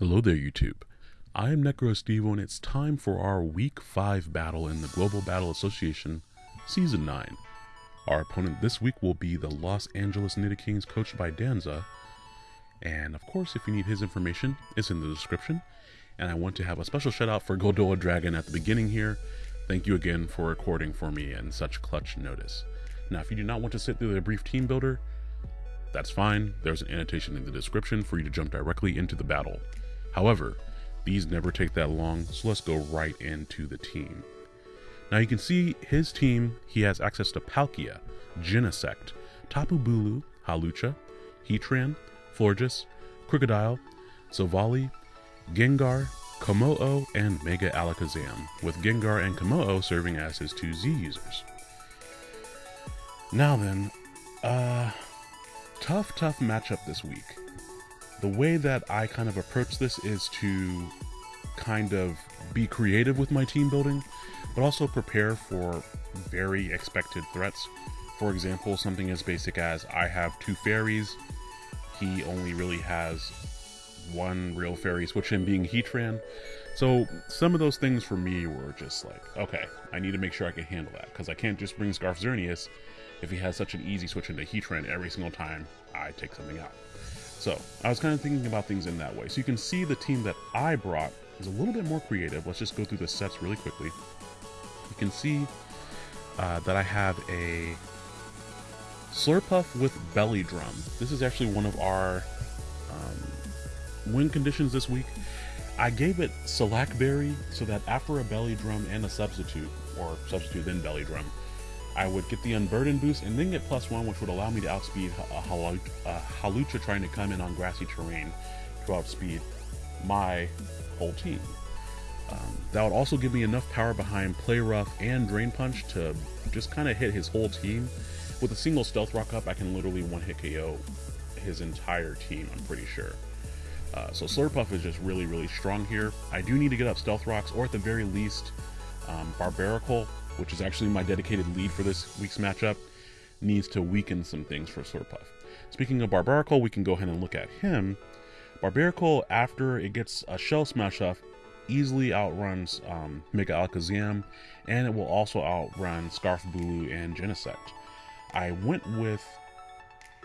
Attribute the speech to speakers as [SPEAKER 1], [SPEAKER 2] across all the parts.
[SPEAKER 1] Hello there, YouTube. I am NecroStevo, and it's time for our Week 5 battle in the Global Battle Association, Season 9. Our opponent this week will be the Los Angeles Kings, coached by Danza. And of course, if you need his information, it's in the description. And I want to have a special shout out for Goldoa Dragon at the beginning here. Thank you again for recording for me in such clutch notice. Now, if you do not want to sit through the brief team builder, that's fine. There's an annotation in the description for you to jump directly into the battle. However, these never take that long, so let's go right into the team. Now you can see his team, he has access to Palkia, Genesect, Tapu Bulu, Hawlucha, Heatran, Florges, Krookodile, Silvally, Gengar, Kommo-o, and Mega Alakazam, with Gengar and Kommo-o serving as his two Z users. Now then, uh, tough, tough matchup this week the way that I kind of approach this is to kind of be creative with my team building, but also prepare for very expected threats. For example, something as basic as I have two fairies, he only really has one real fairy, switch him being Heatran. So some of those things for me were just like, okay, I need to make sure I can handle that because I can't just bring Scarf Xerneas if he has such an easy switch into Heatran every single time I take something out. So I was kind of thinking about things in that way. So you can see the team that I brought is a little bit more creative. Let's just go through the sets really quickly. You can see uh, that I have a Slurpuff with Belly Drum. This is actually one of our um, win conditions this week. I gave it Salac Berry so that after a Belly Drum and a substitute, or substitute then Belly Drum, I would get the Unburden boost and then get plus one, which would allow me to outspeed a, Hawlucha trying to come in on grassy terrain to outspeed my whole team. Um, that would also give me enough power behind Play Rough and Drain Punch to just kind of hit his whole team. With a single Stealth Rock up, I can literally one-hit KO his entire team, I'm pretty sure. Uh, so Slurpuff is just really, really strong here. I do need to get up Stealth Rocks, or at the very least, um, Barbaracle which is actually my dedicated lead for this week's matchup, needs to weaken some things for Slurpuff. Speaking of Barbaracle, we can go ahead and look at him. Barbaracle, after it gets a Shell Smash off, easily outruns um, Mega Alakazam, and it will also outrun Scarf Bulu and Genesect. I went with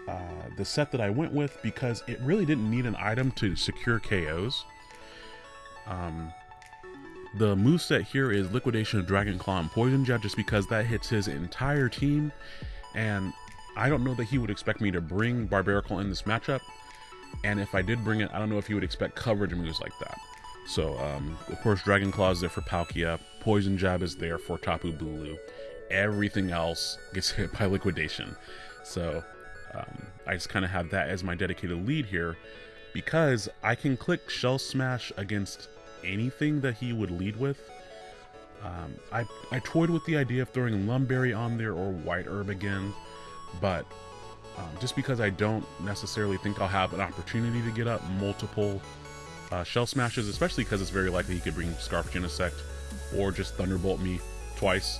[SPEAKER 1] uh, the set that I went with because it really didn't need an item to secure KOs. Um, the move set here is Liquidation of Dragon Claw and Poison Jab just because that hits his entire team. And I don't know that he would expect me to bring Barbaracle in this matchup. And if I did bring it, I don't know if he would expect coverage moves like that. So, um, of course, Dragon Claw is there for Palkia. Poison Jab is there for Tapu Bulu. Everything else gets hit by Liquidation. So, um, I just kind of have that as my dedicated lead here because I can click Shell Smash against anything that he would lead with. Um, I, I toyed with the idea of throwing Lum Berry on there or White Herb again, but um, just because I don't necessarily think I'll have an opportunity to get up multiple uh, Shell Smashes, especially because it's very likely he could bring Scarf Genesect or just Thunderbolt me twice.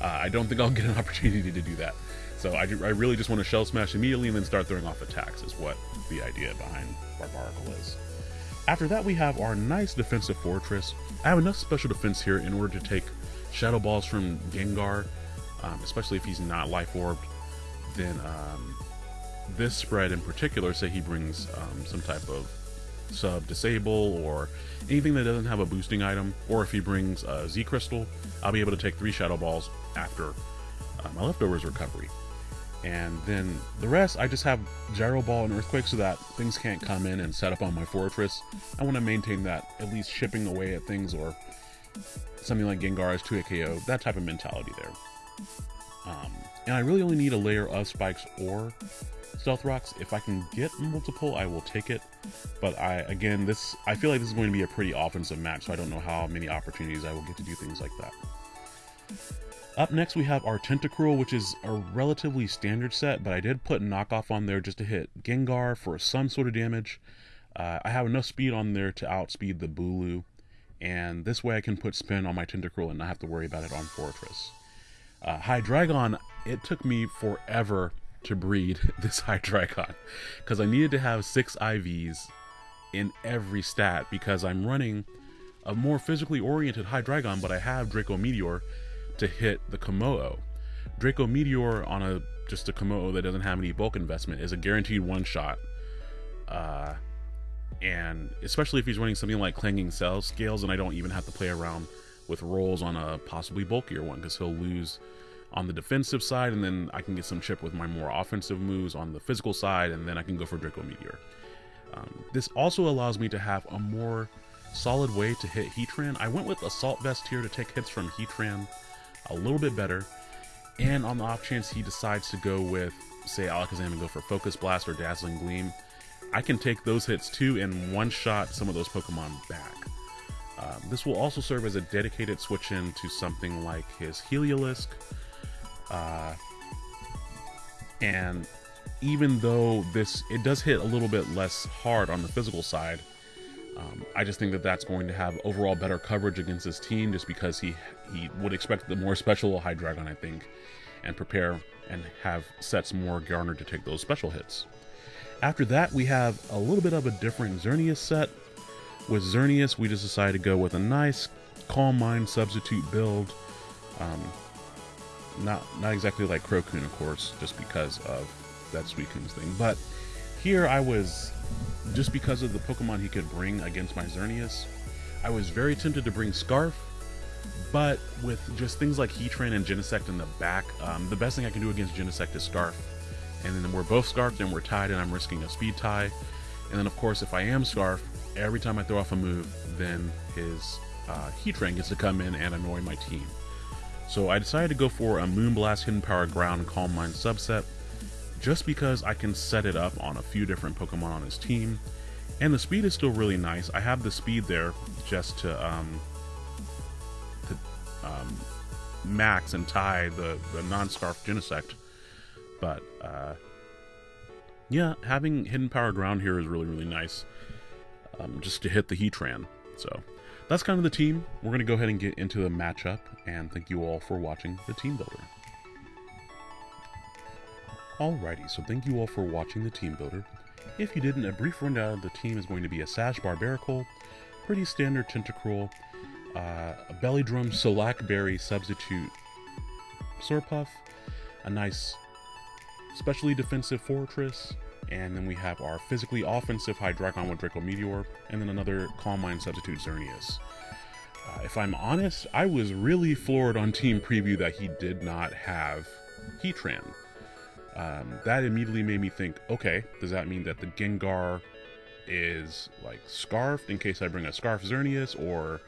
[SPEAKER 1] Uh, I don't think I'll get an opportunity to do that. So I, I really just want to Shell Smash immediately and then start throwing off attacks is what the idea behind Barbaracle is. After that, we have our nice defensive Forretress. I have enough special defense here in order to take Shadow Balls from Gengar, um, especially if he's not Life Orbed. Then um, this spread in particular, say he brings um, some type of sub disable or anything that doesn't have a boosting item, or if he brings a Z Crystal, I'll be able to take three Shadow Balls after uh, my leftovers recovery and then the rest I just have gyro ball and earthquake so that things can't come in and set up on my Forretress. I want to maintain that at least chipping away at things or something like Gengar's 2 KO, that type of mentality there. Um, and I really only need a layer of spikes or stealth rocks. If I can get multiple, I will take it. But I again, this I feel like this is going to be a pretty offensive match, so I don't know how many opportunities I will get to do things like that. Up next, we have our Tentacruel, which is a relatively standard set, but I did put knockoff on there just to hit Gengar for some sort of damage. Uh, I have enough speed on there to outspeed the Bulu, and this way I can put spin on my Tentacruel and not have to worry about it on Forretress. Uh, Hydreigon, it took me forever to breed this Hydreigon, because I needed to have six IVs in every stat because I'm running a more physically oriented Hydreigon, but I have Draco Meteor to hit the Kommo-o. Draco Meteor on a just a Kommo-o that doesn't have any bulk investment is a guaranteed one shot. Uh, and especially if he's running something like Clanging Cell Scales, and I don't even have to play around with rolls on a possibly bulkier one because he'll lose on the defensive side, and then I can get some chip with my more offensive moves on the physical side, and then I can go for Draco Meteor. Um, this also allows me to have a more solid way to hit Heatran. I went with Assault Vest here to take hits from Heatran a little bit better, and on the off chance he decides to go with, say, Alakazam and go for Focus Blast or Dazzling Gleam, I can take those hits too and one-shot some of those Pokemon back. Um, this will also serve as a dedicated switch in to something like his Heliolisk, uh, and even though this it does hit a little bit less hard on the physical side, um, I just think that that's going to have overall better coverage against his team, just because he he would expect the more special Hydreigon, I think, and prepare and have sets more garnered to take those special hits. After that, we have a little bit of a different Xerneas set. With Xerneas, we just decided to go with a nice Calm Mind substitute build. Um, not not exactly like Crocoon, of course, just because of that Suicune's thing. But here I was, just because of the Pokemon he could bring against my Xerneas, I was very tempted to bring Scarf, but with just things like Heatran and Genesect in the back, um, the best thing I can do against Genesect is Scarf. And then we're both Scarfed and we're tied and I'm risking a speed tie. And then of course if I am Scarf, every time I throw off a move, then his uh, Heatran gets to come in and annoy my team. So I decided to go for a Moonblast, Hidden Power, Ground, Calm Mind subset, just because I can set it up on a few different Pokemon on his team. And the speed is still really nice. I have the speed there just to, um, to um, max and tie the, the non-Scarf Genesect. But, uh, yeah, having Hidden Power Ground here is really, really nice. Um, just to hit the Heatran. So, that's kind of the team. We're to go ahead and get into the matchup, and thank you all for watching the Team Builder. Alrighty, so thank you all for watching the Team Builder. If you didn't, a brief rundown of the team is going to be a Sash Barbaracle, pretty standard Tentacruel, uh, a Belly Drum Salac Berry substitute Slurpuff, a nice specially defensive Forretress, and then we have our physically offensive Hydreigon with Draco Meteor, and then another Calm Mind substitute Xerneas. Uh, if I'm honest, I was really floored on Team Preview that he did not have Heatran. Um, that immediately made me think, okay, does that mean that the Gengar is like scarfed in case I bring a Scarf Xerneas, or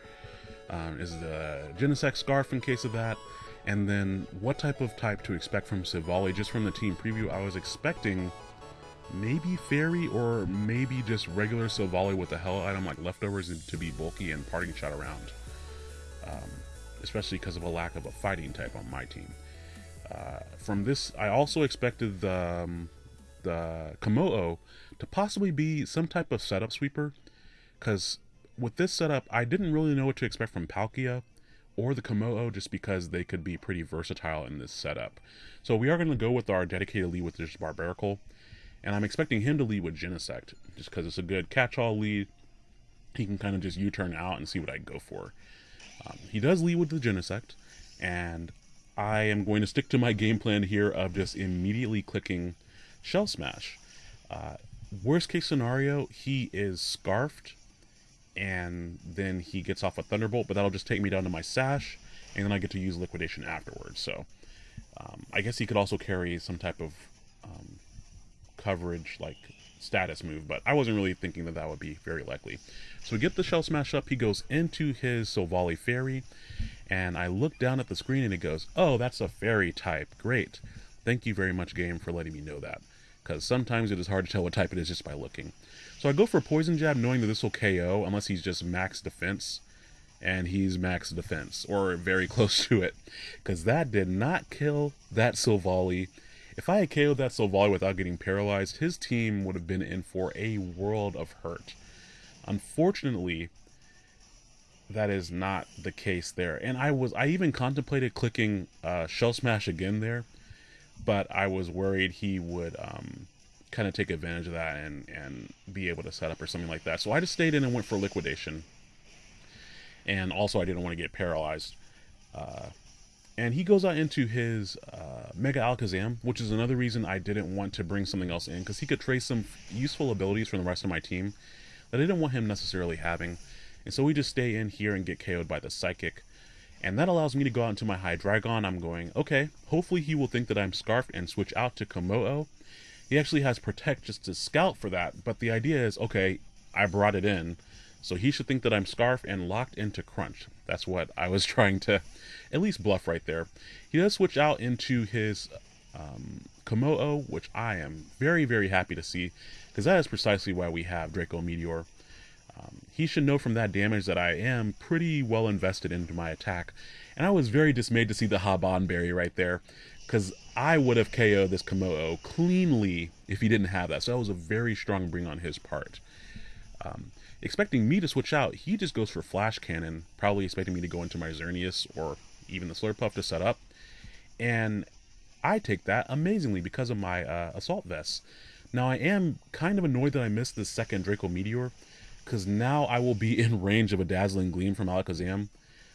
[SPEAKER 1] um, is the Genesect scarf in case of that? And then what type of type to expect from Silvally? Just from the team preview, I was expecting maybe fairy or maybe just regular Silvally with a hell item like leftovers to be bulky and parting shot around. Um, especially because of a lack of a fighting type on my team. Uh, from this, I also expected the, um, the Kommo-o to possibly be some type of setup sweeper, because with this setup, I didn't really know what to expect from Palkia or the Kommo-o just because they could be pretty versatile in this setup. So we are going to go with our dedicated lead with this Barbaracle, and I'm expecting him to lead with Genesect, just because it's a good catch-all lead. He can kind of just U-turn out and see what I go for. Um, he does lead with the Genesect, and I am going to stick to my game plan here of just immediately clicking Shell Smash. Uh, worst case scenario, he is Scarfed, and then he gets off a Thunderbolt, but that'll just take me down to my Sash, and then I get to use Liquidation afterwards. So um, I guess he could also carry some type of um, coverage like status move, but I wasn't really thinking that that would be very likely. So we get the Shell Smash up, he goes into his Silvally Fairy, and I look down at the screen and it goes, oh, that's a Fairy type, great. Thank you very much, game, for letting me know that, because sometimes it is hard to tell what type it is just by looking. So I go for Poison Jab knowing that this will KO, unless he's just max defense, and he's max defense, or very close to it, because that did not kill that Silvally, if I had KO'd that Silvally without getting paralyzed, his team would have been in for a world of hurt. Unfortunately, that is not the case there. And I was I even contemplated clicking uh, Shell Smash again there, but I was worried he would um, kind of take advantage of that and and be able to set up or something like that. So I just stayed in and went for liquidation. And also, I didn't want to get paralyzed. Uh, and he goes out into his uh, Mega Alakazam, which is another reason I didn't want to bring something else in, because he could trace some useful abilities from the rest of my team that I didn't want him necessarily having. And so we just stay in here and get KO'd by the Psychic. And that allows me to go out into my Hydreigon. I'm going, okay, hopefully he will think that I'm Scarfed and switch out to Kommo-o. He actually has Protect just to scout for that, but the idea is, okay, I brought it in, so he should think that I'm Scarf and locked into Crunch. That's what I was trying to at least bluff right there. He does switch out into his um, Kommo-o, which I am very, very happy to see, because that is precisely why we have Draco Meteor. Um, he should know from that damage that I am pretty well invested into my attack, and I was very dismayed to see the Haban Berry right there, because I would have KO'd this Kommo-o cleanly if he didn't have that, so that was a very strong bring on his part. Um, expecting me to switch out, he just goes for Flash Cannon, probably expecting me to go into my Xerneas or even the Slurpuff to set up, and I take that amazingly because of my uh, Assault Vest. Now I am kind of annoyed that I missed the second Draco Meteor, because now I will be in range of a Dazzling Gleam from Alakazam.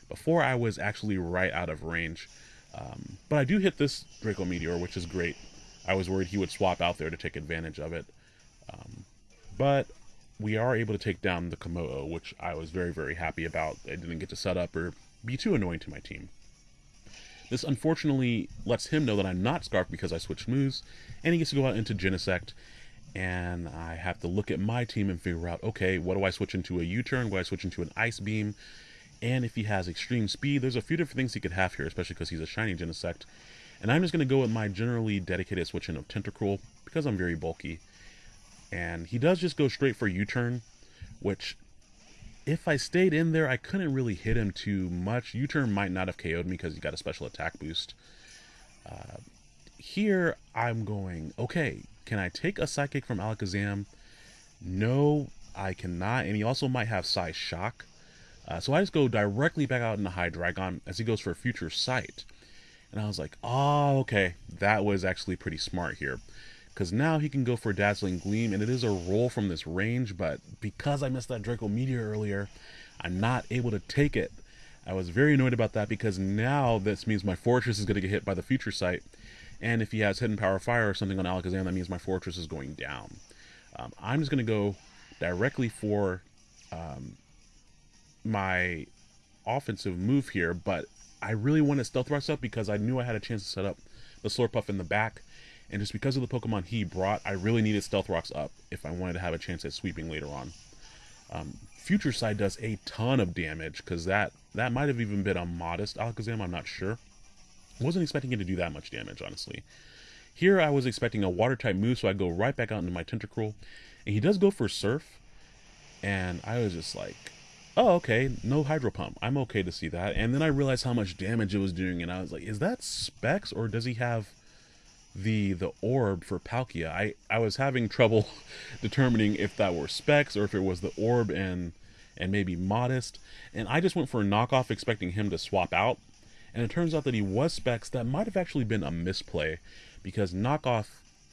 [SPEAKER 1] Before I was actually right out of range. Um, but I do hit this Draco Meteor, which is great. I was worried he would swap out there to take advantage of it. Um, but we are able to take down the Kommo-o, which I was very, very happy about. I didn't get to set up or be too annoying to my team. This unfortunately lets him know that I'm not Scarf because I switched moves, and he gets to go out into Genesect, and I have to look at my team and figure out, okay, what do I switch into a U-turn? What do I switch into an Ice Beam? And if he has extreme speed, there's a few different things he could have here, especially because he's a shiny Genesect. And I'm just going to go with my generally dedicated switch in of Tentacruel, because I'm very bulky. And he does just go straight for U-turn, which if I stayed in there, I couldn't really hit him too much. U-turn might not have KO'd me because he got a special attack boost. Uh, here, I'm going, okay, can I take a Psychic from Alakazam? No, I cannot. And he also might have Psy-Shock. Uh, so I just go directly back out into Hydreigon as he goes for a Future Sight. And I was like, oh, okay, that was actually pretty smart here. Because now he can go for Dazzling Gleam, and it is a roll from this range, but because I missed that Draco Meteor earlier, I'm not able to take it. I was very annoyed about that because now this means my Forretress is going to get hit by the Future Sight. And if he has Hidden Power Fire or something on Alakazam, that means my Forretress is going down. Um, I'm just going to go directly for um, my offensive move here, but I really wanted Stealth Rocks up because I knew I had a chance to set up the Slurpuff in the back. And just because of the Pokemon he brought, I really needed Stealth Rocks up if I wanted to have a chance at sweeping later on. Um, Future Sight does a ton of damage because that, that might have even been a modest Alakazam, I'm not sure. Wasn't expecting it to do that much damage, honestly. Here I was expecting a water type move, so I go right back out into my Tentacruel. And he does go for Surf. And I was just like, oh, okay, no Hydro Pump. I'm okay to see that. And then I realized how much damage it was doing, and I was like, is that Specs, or does he have the the orb for Palkia? I, I was having trouble determining if that were Specs, or if it was the orb and and maybe Modest. And I just went for a knockoff expecting him to swap out. And it turns out that he was Specs. That might have actually been a misplay, because knockoff,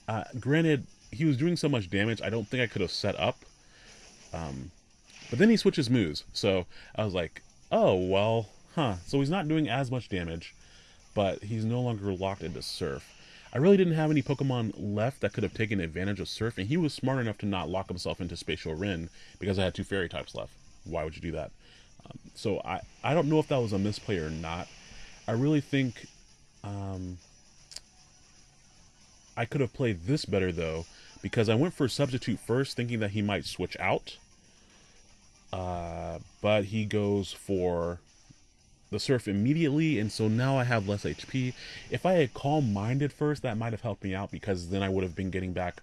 [SPEAKER 1] uh, granted, he was doing so much damage, I don't think I could have set up. Um, but then he switches moves, so I was like, oh, well, huh. So he's not doing as much damage, but he's no longer locked into Surf. I really didn't have any Pokemon left that could have taken advantage of Surf, and he was smart enough to not lock himself into Spatial Rend because I had two Fairy types left. Why would you do that? Um, so I, I don't know if that was a misplay or not. I really think um, I could have played this better, though, because I went for Substitute first, thinking that he might switch out uh, but he goes for the surf immediately, and so now I have less HP. If I had calm minded first, that might have helped me out because then I would have been getting back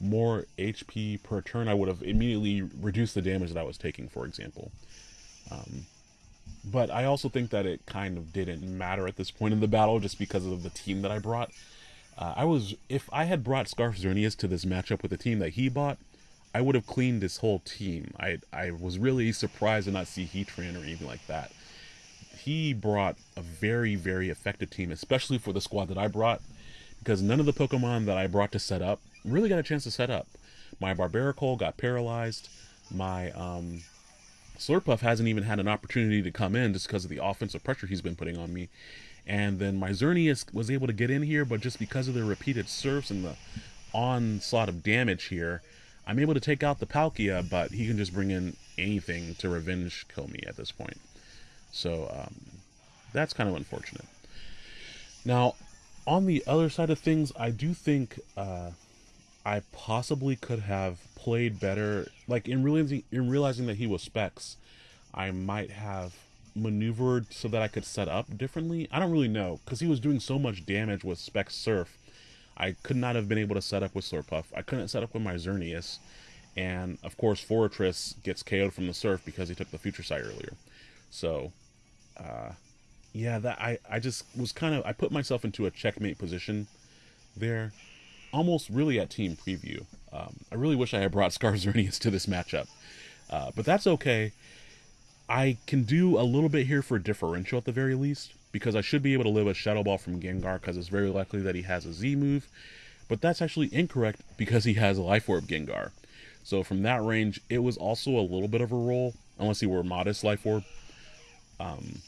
[SPEAKER 1] more HP per turn. I would have immediately reduced the damage that I was taking, for example. Um, but I also think that it kind of didn't matter at this point in the battle just because of the team that I brought. Uh, I was if I had brought Scarf Xerneas to this matchup with the team that he bought, I would have cleaned this whole team. I I was really surprised to not see Heatran or anything like that. He brought a very, very effective team, especially for the squad that I brought, because none of the Pokemon that I brought to set up really got a chance to set up. My Barbaracle got paralyzed. My um, Slurpuff hasn't even had an opportunity to come in just because of the offensive pressure he's been putting on me. And then my was able to get in here, but just because of the repeated Surfs and the onslaught of damage here, I'm able to take out the Palkia, but he can just bring in anything to revenge kill me at this point. So um, that's kind of unfortunate. Now, on the other side of things, I do think uh, I possibly could have played better. Like in realizing in realizing that he was Specs, I might have maneuvered so that I could set up differently. I don't really know because he was doing so much damage with Specs Surf. I could not have been able to set up with Slurpuff. I couldn't set up with my Xerneas. And of course, Forretress gets KO'd from the Surf because he took the Future Sight earlier. So, uh, yeah, that I, I just was kind of I put myself into a checkmate position there, almost really at team preview. Um, I really wish I had brought Xerneas to this matchup, uh, but that's okay. I can do a little bit here for differential at the very least because I should be able to live a Shadow Ball from Gengar because it's very likely that he has a Z move, but that's actually incorrect because he has a Life Orb Gengar. So from that range, it was also a little bit of a roll, unless he were modest Life Orb. Um,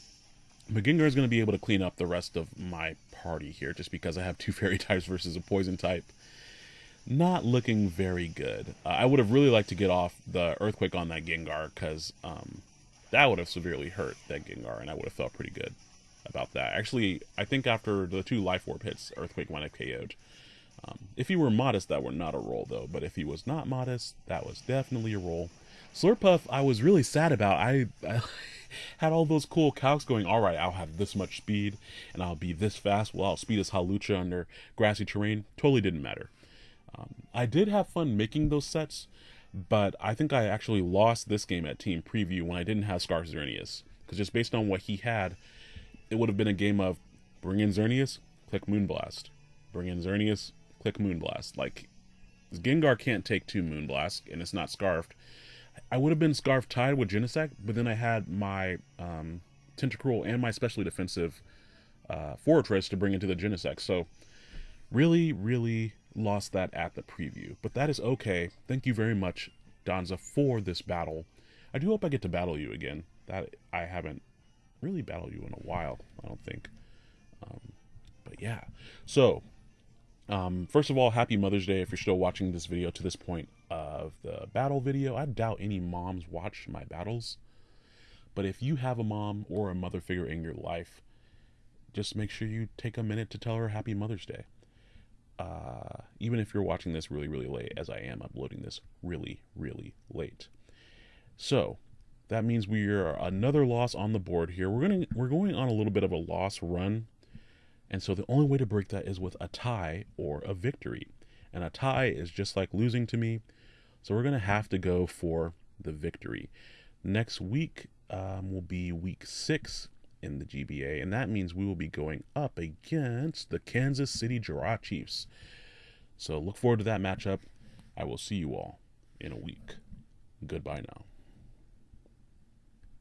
[SPEAKER 1] but is going to be able to clean up the rest of my party here just because I have two fairy types versus a poison type. Not looking very good. Uh, I would have really liked to get off the Earthquake on that Gengar because um, that would have severely hurt that Gengar and I would have felt pretty good about that. Actually, I think after the two Life Orb hits, Earthquake might have KO'd. Um, if he were modest, that were not a roll though. But if he was not modest, that was definitely a roll. Slurpuff, I was really sad about. I, I had all those cool calcs going, all right, I'll have this much speed and I'll be this fast. Well, I'll speed as Hawlucha under grassy terrain. Totally didn't matter. Um, I did have fun making those sets, but I think I actually lost this game at Team Preview when I didn't have Scarf Xerneas. Because just based on what he had, it would have been a game of bring in Xerneas, click Moonblast. Bring in Xerneas, click Moonblast. Like, Gengar can't take two Moonblast, and it's not Scarfed. I would have been Scarf tied with Genesect, but then I had my um, Tentacruel and my specially defensive uh, Forretress to bring into the Genesect. So really, really lost that at the preview. But that is okay. Thank you very much, Donza, for this battle. I do hope I get to battle you again. That I haven't really battled you in a while, I don't think. Um, but yeah. So, um, first of all, happy Mother's Day if you're still watching this video to this point of the battle video. I doubt any moms watch my battles. But if you have a mom or a mother figure in your life, just make sure you take a minute to tell her Happy Mother's Day. Uh, even if you're watching this really, really late, as I am uploading this really, really late. So that means we are another loss on the board here. We're gonna we're going on a little bit of a loss run, and so the only way to break that is with a tie or a victory. And a tie is just like losing to me. So we're going to have to go for the victory. Next week um, will be week six in the GBA, and that means we will be going up against the Kansas City Giraffe Chiefs. So look forward to that matchup. I will see you all in a week. Goodbye now.